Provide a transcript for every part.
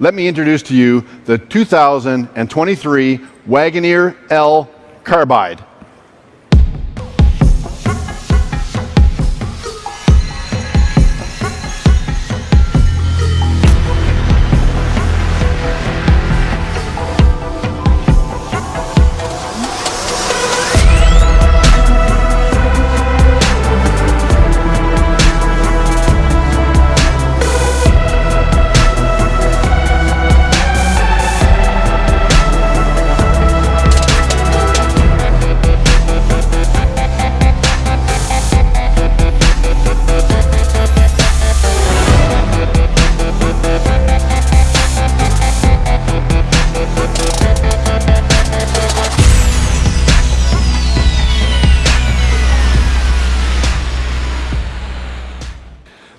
let me introduce to you the 2023 Wagoneer L Carbide.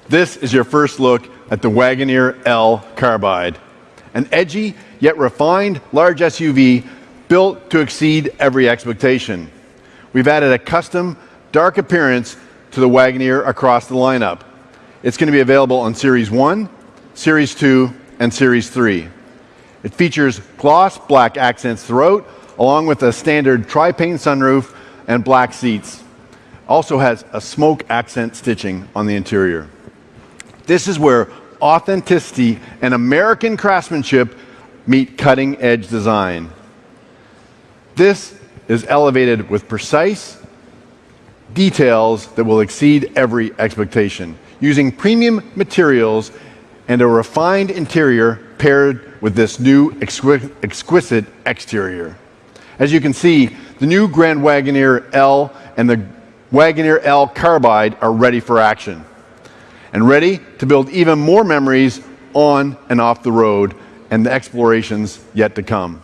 This is your first look at the Wagoneer L Carbide, an edgy yet refined large SUV built to exceed every expectation. We've added a custom dark appearance to the Wagoneer across the lineup. It's going to be available on Series 1, Series 2, and Series 3. It features gloss black accents throughout, along with a standard tri-pane sunroof and black seats. Also has a smoke accent stitching on the interior. This is where authenticity and American craftsmanship meet cutting edge design. This is elevated with precise details that will exceed every expectation, using premium materials and a refined interior paired with this new exquisite exterior. As you can see, the new Grand Wagoneer L and the Wagoneer L Carbide are ready for action and ready to build even more memories on and off the road and the explorations yet to come.